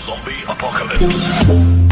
Zombie Apocalypse.